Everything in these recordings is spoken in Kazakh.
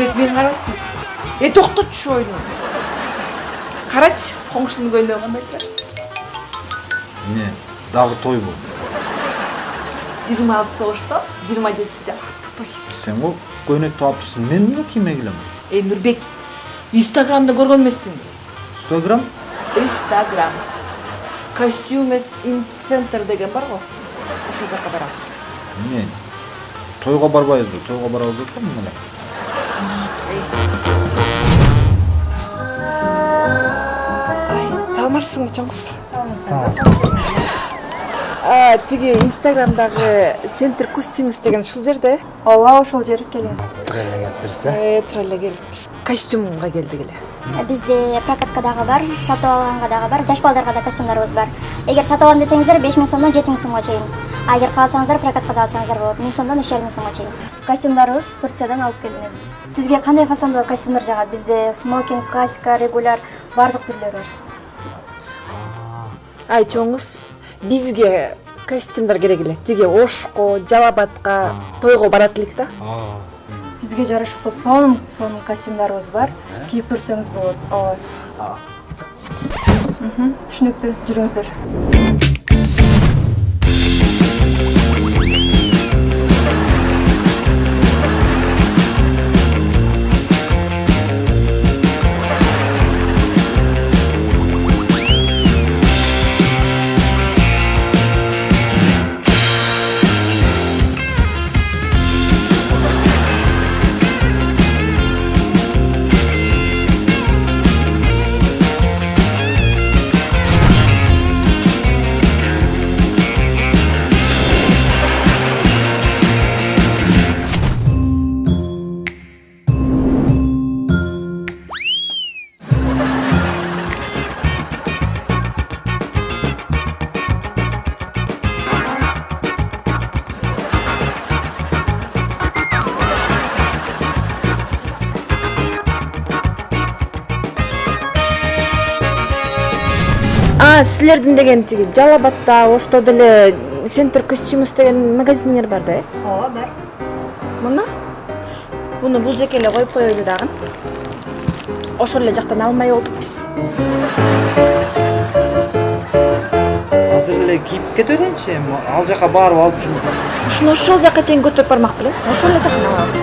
нурбек мен карабайсың э токтотчу ушу ойну карачы коңшунун көйнөгү кандай ыктырашты эмне дагы тойбу жыйырма алтысы ошто жыйырма жетиси жалакта той. Сен го көйнөктү алып мен эмне кийме келем э нурбек инстаграмда көргөн эмессиңби инстаграм? Инстаграм. Костюмес ин центр деген бар го ошол жака барабыз. Эмне тойго барбайбызбы тойго барабыз деп атпаймынбы эле саламатсызбы чоң кыз тиги инстаграмдагы центр костюмес деген ушул жерде? Ооба ошол жер келиңиз тура эле келиптирсиз э тура эле келиппиз костюмга келдик эле. Бизде прокатка дагы бар сатып алганга дагы бар жаш балдарга да костюмдарыбыз бар. Эгер сатып алам десеңиздер беш миң сомдон жети миң сомго чейин. А эгер кааласаңыздар прокатка да алсаңыздар болот миң сомдон үч жарым миң сомго чейин. Костюмдарыбыз турциядан алып келинет сизге кандай фасондогу костюмдар жагат? Бизде смокинг классика регуляр баардык түрлөрү бар. Ай чоң кыз бизге костюмдар керек эле. Тиги ошко жалал абадка тойго барат элек да сизге жарашыктуу сонун сонун костюмдарыбыз бар кийип көрсөңүз болот ооба Мхм, түшүнүктүү силердин деген тиги жалал абадта ошто деле центр костюмес деген магазиниңер бар да э? Ооба бар. Мына? Муну бул жеке эле коюп коелу дагы. Ошол эле жактан алмай болдук биз азыр эле кийип кетеличи эми? Ал жака барып алып жүрүп ушуну ошол жака чейин көтөрүп бармак белең ошол эле жактан алабыз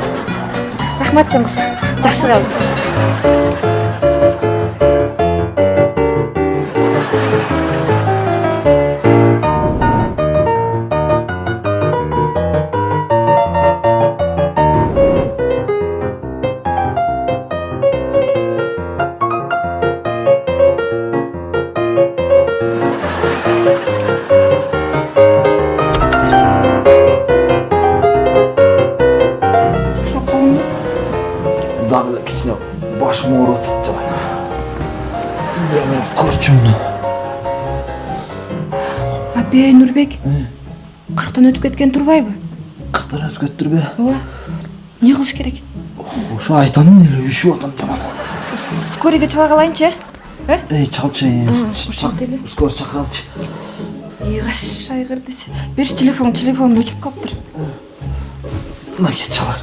рахмат чоң кыз жакшы калыңыз абей нурбек кырктан өтүп кеткен турбайбы кырктан өтүп кетиптирби ооба эмне кылыш керек? Ошо айтамын эле үшүп атам жаман скорыйге чала калайынчы э эй чалчы ошол деле. скоро чакыралычы ыйгаш айгыр десе. Берчи телефон телефонум өчүп калыптыр мынакей чалар.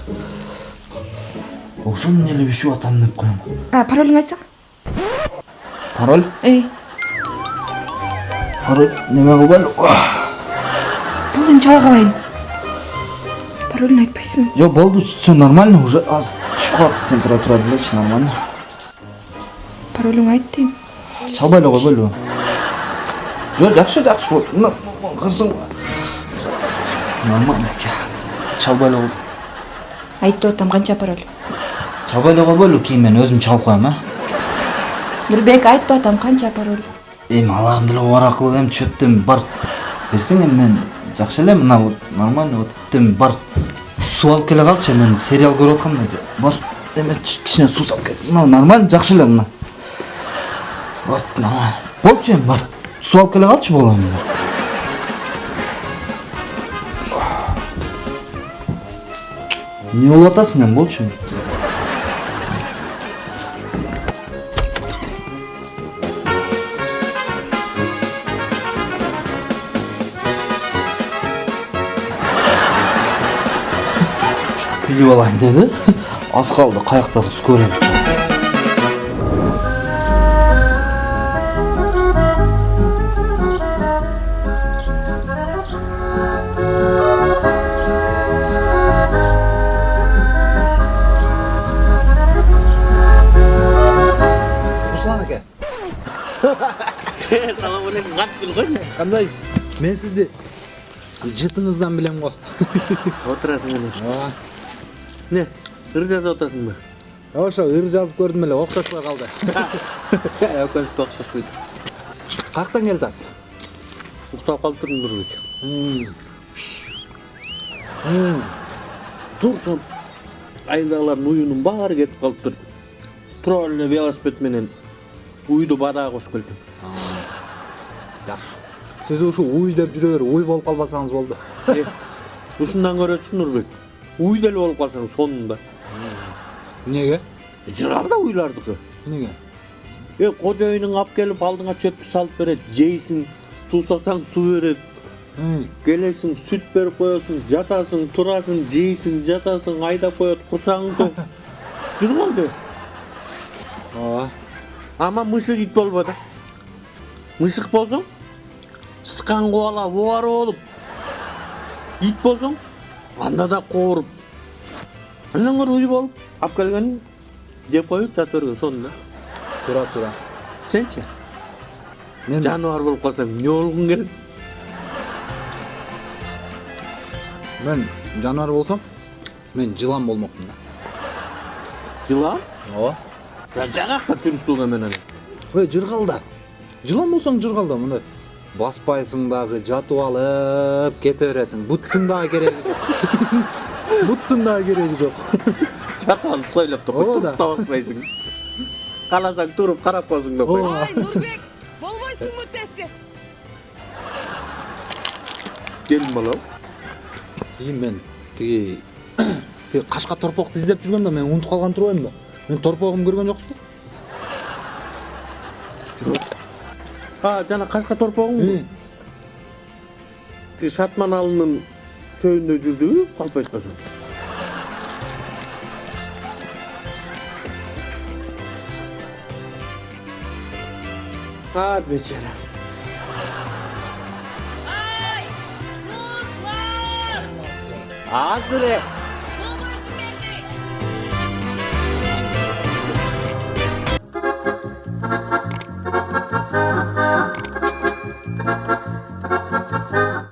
Ошону эле үшүп атам деп коем? А паролуңду айтсаң пароль? Эй. Пароль неме эми чала калайын паролун айтпайсыңбы жок болду все нормально уже азыр түшүп калат температура делечи нормально паролуңду айт дейм чалбай эле койбойлубу жок жакшы жакшы вот мына кырсың нормально экен чалбай эле деп атам канча пароль чалбай эле койбойлу кийин мен өзүм чалып коем а нурбек айт деп атам канча пароль эми алардын деле бар акылы эми чөт эми бар берсең эми мен жакшы эле мына вот нормально вот эми бар суу алып келе калчы мен сериал көрүп аткам да бар эме кичине суу салып кел мына нормально жакшы эле мына. Вот нормально. Болчу эми бар суу алып келе калчы болом эмне болуп атасың эми болчу билип алайын деди аз калды каяктагы скорыйны руслан аке. Салам алейкум кантип ғой кандай мен сизди жытыңыздан билем го отырасың ана не ыр жазып атасыңбы ошо ыр жазып көрдүм эле окшошпой калды экөөбүзгө окшошпойт каяктан келе атасыз уктап калып турдум нурбек турсам айылдагылардын уюунун баары кетип калыптыр тура эле велосипед менен уйду бадаға кошуп келдим сиз ушу уй деп жүрө берип уй болуп калбасаңыз болду ушундан көрөчү нурбек уй деле болуп калсаң сонунда эмнеге жыргал да уйлардыкы эмнеге э кожоюнуң алып келип алдыңа чөптү салып берет жейсиң суусасаң суу берет келесиң сүт берип коесуң жатасың турасың жейсиң жатасың айдап коет курсагың тоқ жүргөн ооба ама мышык ит мышык болсоң сычкан кубалап обары болуп ит болсоң анда да андан көрө уй болуп алып келген жеп коюп жата берген сонун да туура сенчи мен жаныбар болуп калсаң эмне болгуң келет мен жаныбар болсом мен жылан болмокмун да жылан ооба жагакка түрүсүң эмен ана ой жыргал да жылан болсоң жыргал да мындай баспайсың дагы жатып алып кете бересиң буттун дагы кереги жок буттун дагы кереги жок жатып алып сойлоп туруп да. да баспайсың кааласаң туруп карап коесуң да кой Ай, Нурбек, болбойсуңбу тезке? келин балам и мен тиги кашка торпокту издеп жүргөм да мен унутуп калган турбаймынбы мен торпогумду көргөн жоксузбу а жана кашка торпогуңбу тиги шартман алынын чөйүндө жүрдүбү калп айтпасам а бечара азыр